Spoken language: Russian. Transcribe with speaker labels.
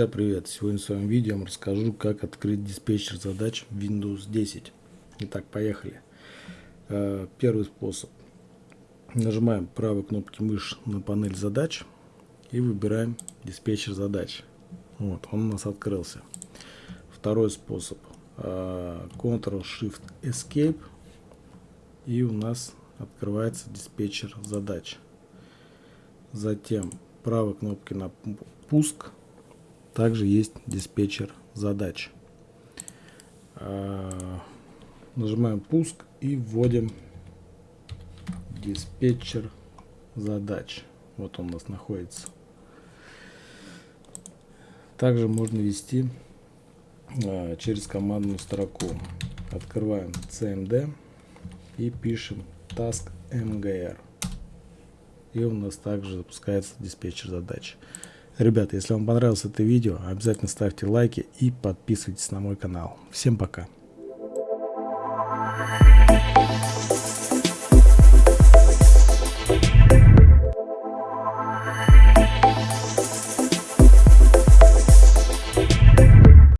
Speaker 1: Друзья, привет! Сегодня в своем видео я расскажу, как открыть диспетчер задач в Windows 10. Итак, поехали. Э, первый способ. Нажимаем правой кнопки мыши на панель задач и выбираем диспетчер задач. Вот, он у нас открылся. Второй способ. Э, Ctrl-Shift-Escape и у нас открывается диспетчер задач. Затем правой кнопки на пуск также есть диспетчер задач. А, нажимаем пуск и вводим диспетчер задач. Вот он у нас находится. Также можно ввести а, через командную строку. Открываем CMD и пишем task mgr. И у нас также запускается диспетчер задач. Ребята, если вам понравилось это видео, обязательно ставьте лайки и подписывайтесь на мой канал. Всем пока!